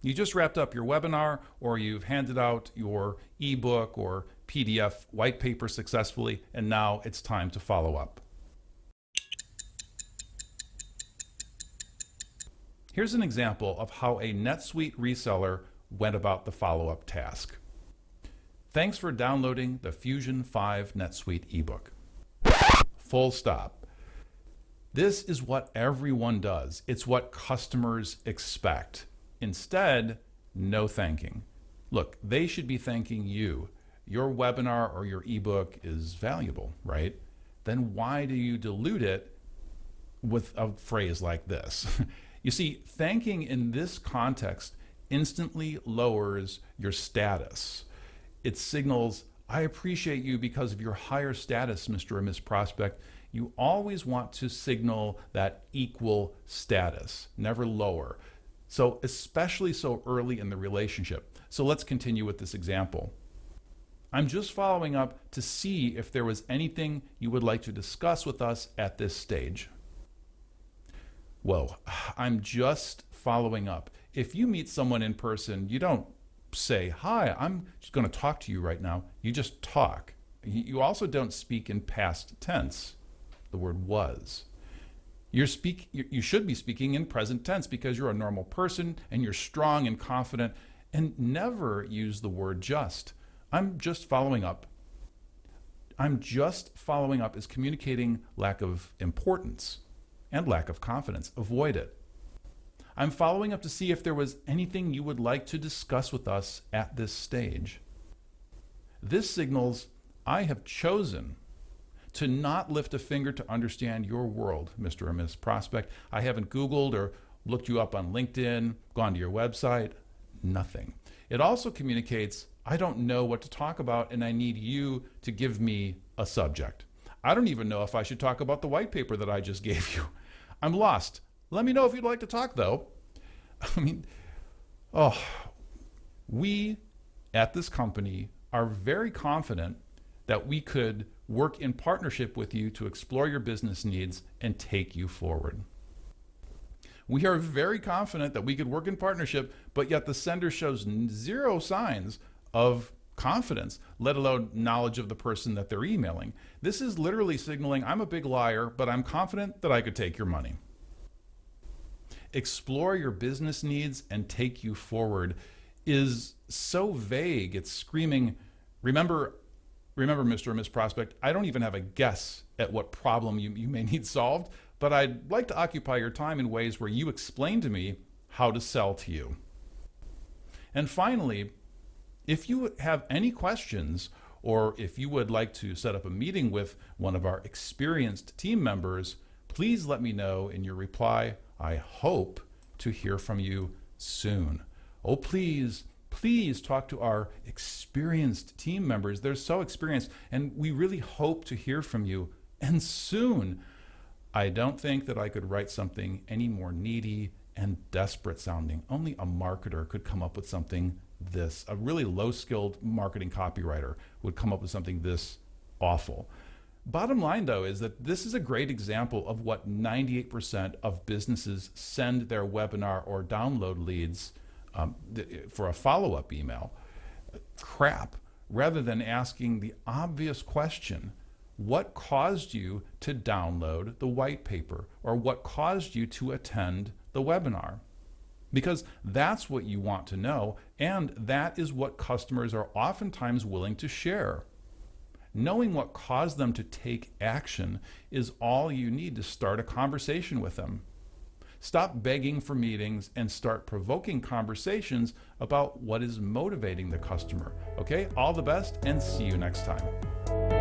You just wrapped up your webinar or you've handed out your ebook or PDF white paper successfully, and now it's time to follow up. Here's an example of how a NetSuite reseller went about the follow-up task. Thanks for downloading the Fusion 5 NetSuite ebook. Full stop. This is what everyone does. It's what customers expect. Instead, no thanking. Look, they should be thanking you. Your webinar or your ebook is valuable, right? Then why do you dilute it with a phrase like this? You see, thanking in this context instantly lowers your status. It signals, I appreciate you because of your higher status, Mr. or Miss Prospect. You always want to signal that equal status, never lower. So, especially so early in the relationship. So, let's continue with this example. I'm just following up to see if there was anything you would like to discuss with us at this stage. Whoa, I'm just following up. If you meet someone in person, you don't say, Hi, I'm just going to talk to you right now. You just talk. You also don't speak in past tense, the word was. You're speak, you should be speaking in present tense because you're a normal person and you're strong and confident, and never use the word just. I'm just following up. I'm just following up is communicating lack of importance and lack of confidence. Avoid it. I'm following up to see if there was anything you would like to discuss with us at this stage. This signals I have chosen to not lift a finger to understand your world, Mr. or Miss Prospect. I haven't Googled or looked you up on LinkedIn, gone to your website, nothing. It also communicates I don't know what to talk about and I need you to give me a subject. I don't even know if I should talk about the white paper that I just gave you. I'm lost. Let me know if you'd like to talk, though. I mean, oh, we at this company are very confident that we could work in partnership with you to explore your business needs and take you forward. We are very confident that we could work in partnership, but yet the sender shows zero signs of confidence, let alone knowledge of the person that they're emailing. This is literally signaling I'm a big liar, but I'm confident that I could take your money. Explore your business needs and take you forward is so vague. It's screaming, remember, remember, Mr. or Miss Prospect, I don't even have a guess at what problem you, you may need solved, but I'd like to occupy your time in ways where you explain to me how to sell to you. And finally, if you have any questions or if you would like to set up a meeting with one of our experienced team members, please let me know in your reply. I hope to hear from you soon. Oh, please, please talk to our experienced team members. They're so experienced, and we really hope to hear from you and soon. I don't think that I could write something any more needy and desperate sounding. Only a marketer could come up with something this. A really low skilled marketing copywriter would come up with something this awful. Bottom line, though, is that this is a great example of what 98% of businesses send their webinar or download leads um, for a follow up email. Crap. Rather than asking the obvious question, what caused you to download the white paper or what caused you to attend the webinar? because that's what you want to know, and that is what customers are oftentimes willing to share. Knowing what caused them to take action is all you need to start a conversation with them. Stop begging for meetings and start provoking conversations about what is motivating the customer. Okay, all the best and see you next time.